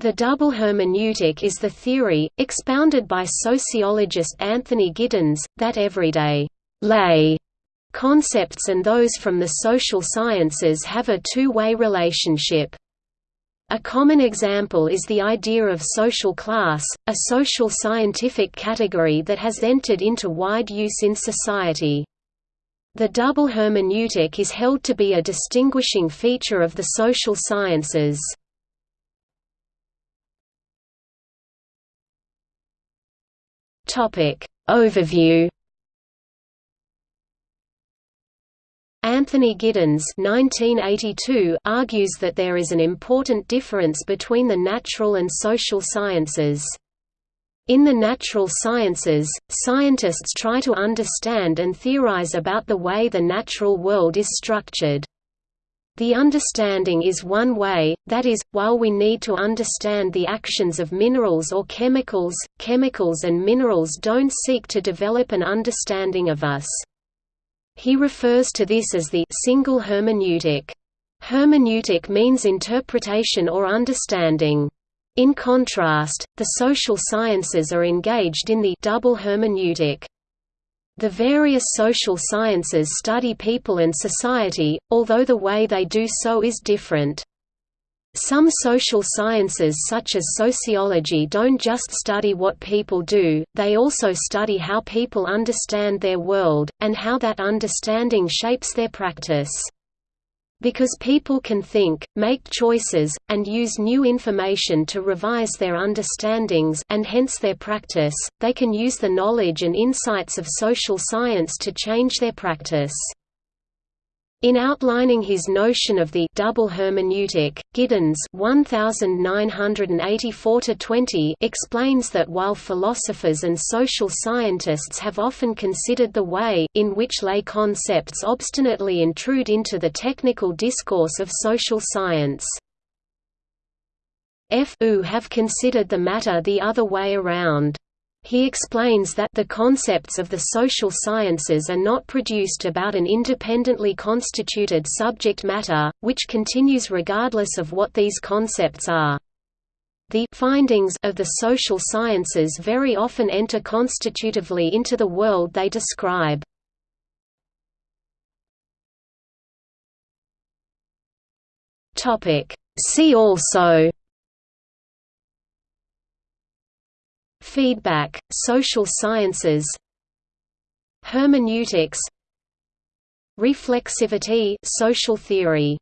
The double hermeneutic is the theory, expounded by sociologist Anthony Giddens, that everyday lay concepts and those from the social sciences have a two-way relationship. A common example is the idea of social class, a social scientific category that has entered into wide use in society. The double hermeneutic is held to be a distinguishing feature of the social sciences. Topic Overview Anthony Giddens 1982 argues that there is an important difference between the natural and social sciences. In the natural sciences, scientists try to understand and theorize about the way the natural world is structured. The understanding is one way, that is, while we need to understand the actions of minerals or chemicals, chemicals and minerals don't seek to develop an understanding of us. He refers to this as the single hermeneutic. Hermeneutic means interpretation or understanding. In contrast, the social sciences are engaged in the double hermeneutic. The various social sciences study people and society, although the way they do so is different. Some social sciences such as sociology don't just study what people do, they also study how people understand their world, and how that understanding shapes their practice. Because people can think, make choices, and use new information to revise their understandings and hence their practice, they can use the knowledge and insights of social science to change their practice. In outlining his notion of the double hermeneutic, Giddens 1984 explains that while philosophers and social scientists have often considered the way, in which lay concepts obstinately intrude into the technical discourse of social science, F. Have considered the matter the other way around. He explains that the concepts of the social sciences are not produced about an independently constituted subject matter, which continues regardless of what these concepts are. The findings of the social sciences very often enter constitutively into the world they describe. See also Feedback, social sciences Hermeneutics Reflexivity social theory